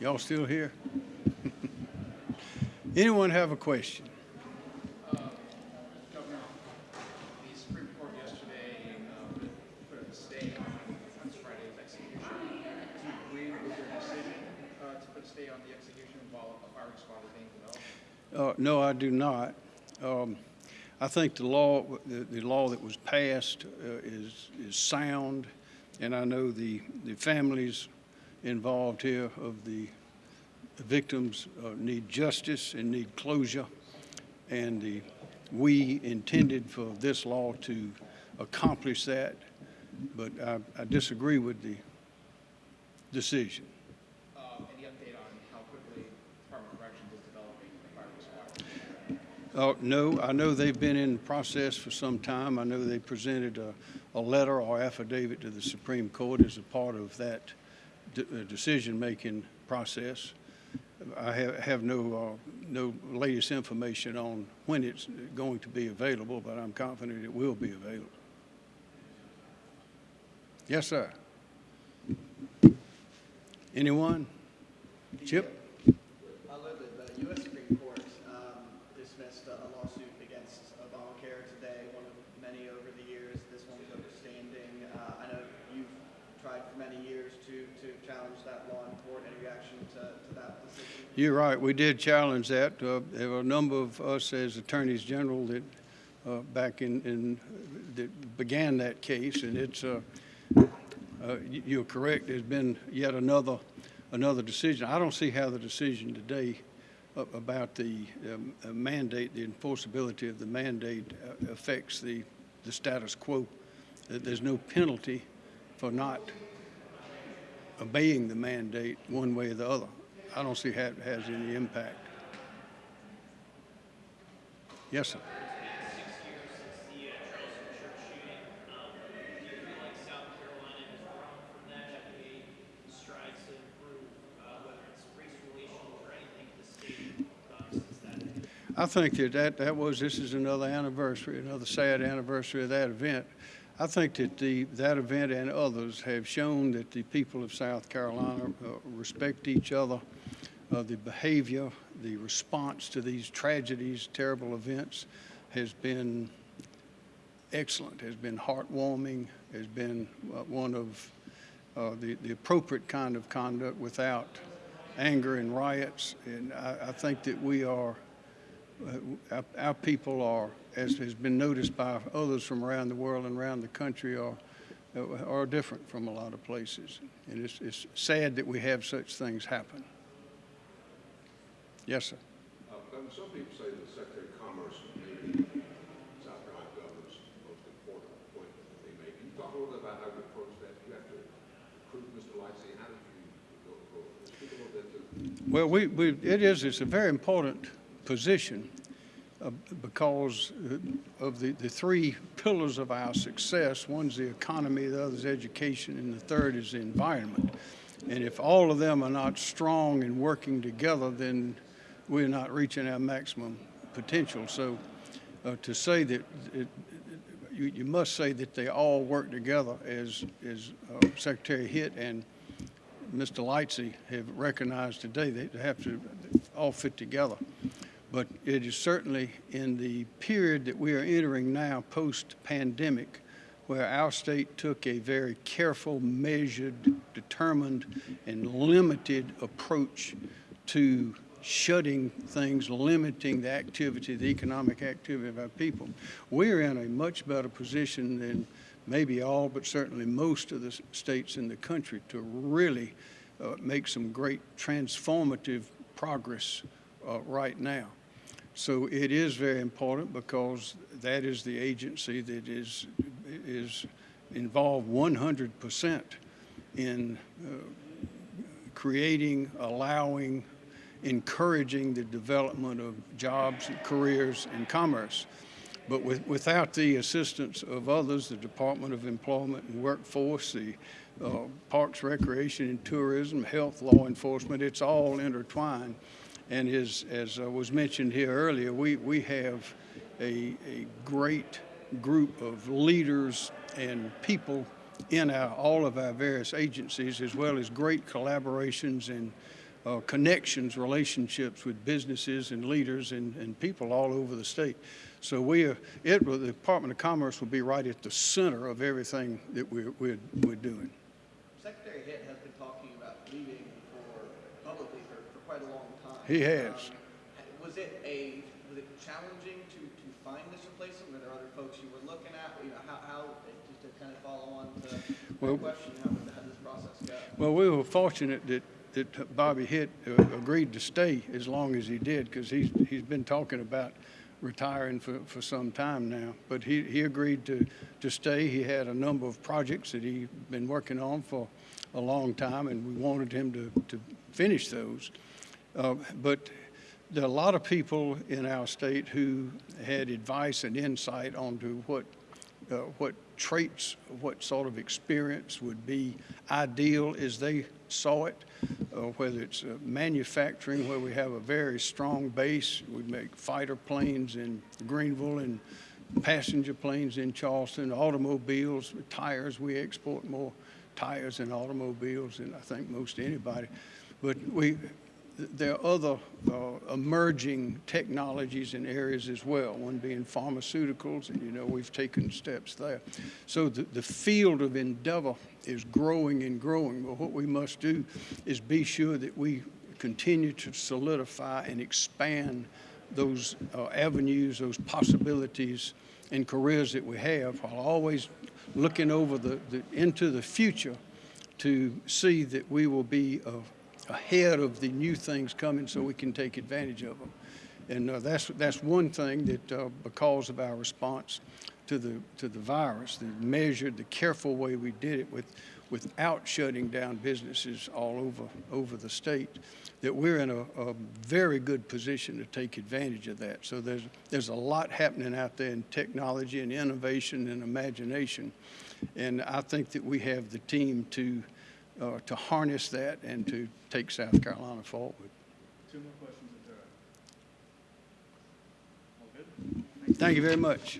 Y'all still here? Anyone have a question? Uh, no, I do not. Um, I think the law, the, the law that was passed uh, is, is sound, and I know the, the families involved here of the victims uh, need justice and need closure, and the, we intended for this law to accomplish that, but I, I disagree with the decision. Uh, Any update on how quickly Department of Corrections is developing the? Uh, no, I know they've been in the process for some time. I know they presented a, a letter or affidavit to the Supreme Court as a part of that decision-making process. I have, have no, uh, no latest information on when it's going to be available, but I'm confident it will be available. Yes, sir. Anyone? Chip? I live at the U.S. Supreme Court um, dismissed a lawsuit against Obamacare today, one of many over the years. This one's overstanding. Uh, I know you've tried for many years to, challenge that law in court. Any reaction to, to that decision? You're right, we did challenge that. Uh, There were a number of us as attorneys general that, uh, back in, in, that began that case, and it's, uh, uh, you're correct, there's been yet another, another decision. I don't see how the decision today about the um, uh, mandate, the enforceability of the mandate uh, affects the, the status quo. That There's no penalty for not obeying the mandate one way or the other. I don't see how it has any impact. Yes, sir. I think that, that that was, this is another anniversary, another sad anniversary of that event. I think that the, that event and others have shown that the people of South Carolina uh, respect each other. Uh, the behavior, the response to these tragedies, terrible events has been excellent, has been heartwarming, has been uh, one of uh, the, the appropriate kind of conduct without anger and riots. And I, I think that we are, our, our people are, as has been noticed by others from around the world and around the country, are, uh, are different from a lot of places. And it's, it's sad that we have such things happen. Yes, sir. Uh, some people say that Secretary of Commerce may be South Carolina governor's most important appointment that they make. Can you talk a little bit about how you approach that? You have to recruit Mr. Lightsey. How did you go, go, speak a little bit to Well, we, we, it is, it's a very important position uh, because uh, of the, the three pillars of our success. One's the economy, the other's education, and the third is the environment. And if all of them are not strong and working together, then we're not reaching our maximum potential. So uh, to say that, it, you, you must say that they all work together as, as uh, Secretary Hitt and Mr. Lightsey have recognized today, they have to all fit together. But it is certainly in the period that we are entering now, post-pandemic, where our state took a very careful, measured, determined, and limited approach to shutting things, limiting the activity, the economic activity of our people. We're in a much better position than maybe all, but certainly most of the states in the country to really uh, make some great transformative progress uh, right now. So it is very important because that is the agency that is, is involved 100% in uh, creating, allowing, encouraging the development of jobs, and careers, and commerce. But with, without the assistance of others, the Department of Employment and Workforce, the uh, Parks, Recreation and Tourism, Health, Law Enforcement, it's all intertwined. And as, as was mentioned here earlier, we, we have a, a great group of leaders and people in our, all of our various agencies, as well as great collaborations and uh, connections, relationships with businesses and leaders and, and people all over the state. So we are, it, the Department of Commerce will be right at the center of everything that we're, we're, we're doing. Secretary Hitt has been talking about leaving for, publicly for, for quite a long time. He has. Um, Was it a, was it challenging to, to find this replacement? Were there other folks you were looking at? You know, how, how, just to kind of follow on to Well- the question, how did, how did this process go? Well, we were fortunate that, that Bobby Hitt uh, agreed to stay as long as he did, because he's, he's been talking about retiring for, for some time now. But he, he agreed to, to stay. He had a number of projects that he'd been working on for a long time, and we wanted him to, to finish those. Uh, But there are a lot of people in our state who had advice and insight onto what uh, what traits, what sort of experience would be ideal as they saw it, uh, whether it's uh, manufacturing, where we have a very strong base. We make fighter planes in Greenville and passenger planes in Charleston, automobiles, tires. We export more tires than automobiles than I think most anybody. But we, there are other uh, emerging technologies in areas as well, one being pharmaceuticals, and you know, we've taken steps there. So the, the field of endeavor is growing and growing, but what we must do is be sure that we continue to solidify and expand those uh, avenues, those possibilities and careers that we have, while always looking over the, the, into the future to see that we will be uh, ahead of the new things coming so we can take advantage of them. And uh, that's, that's one thing that, uh, because of our response to the, to the virus, the measured, the careful way we did it with, without shutting down businesses all over, over the state, that we're in a, a very good position to take advantage of that. So there's, there's a lot happening out there in technology and innovation and imagination. And I think that we have the team to, uh, to harness that and to take South Carolina forward. Two more questions if there. All good? Thank you very much.